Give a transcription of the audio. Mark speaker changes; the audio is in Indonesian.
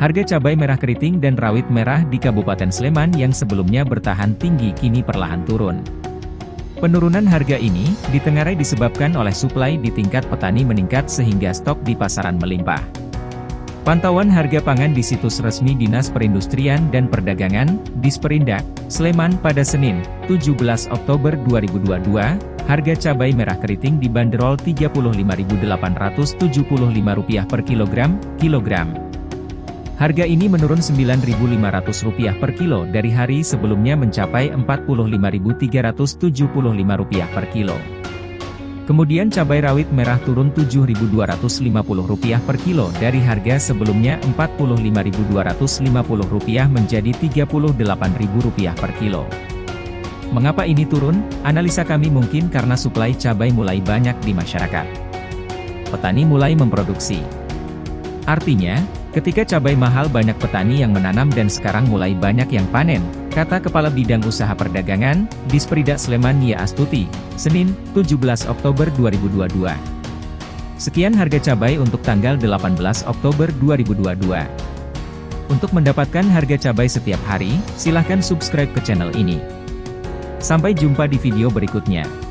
Speaker 1: Harga cabai merah keriting dan rawit merah di Kabupaten Sleman yang sebelumnya bertahan tinggi kini perlahan turun. Penurunan harga ini, ditengarai disebabkan oleh suplai di tingkat petani meningkat sehingga stok di pasaran melimpah. Pantauan harga pangan di situs resmi Dinas Perindustrian dan Perdagangan, Disperindak, Sleman pada Senin, 17 Oktober 2022, harga cabai merah keriting dibanderol Rp35.875 per kilogram, kilogram. Harga ini menurun Rp9.500 per kilo dari hari sebelumnya mencapai Rp45.375 per kilo. Kemudian cabai rawit merah turun Rp7.250 per kilo dari harga sebelumnya Rp45.250 menjadi Rp38.000 per kilo. Mengapa ini turun? Analisa kami mungkin karena suplai cabai mulai banyak di masyarakat. Petani mulai memproduksi. Artinya, ketika cabai mahal banyak petani yang menanam dan sekarang mulai banyak yang panen, kata Kepala Bidang Usaha Perdagangan, Disperida Sleman Nia Astuti, Senin, 17 Oktober 2022. Sekian harga cabai untuk tanggal 18 Oktober 2022. Untuk mendapatkan harga cabai setiap hari, silahkan subscribe ke channel ini. Sampai jumpa di video berikutnya.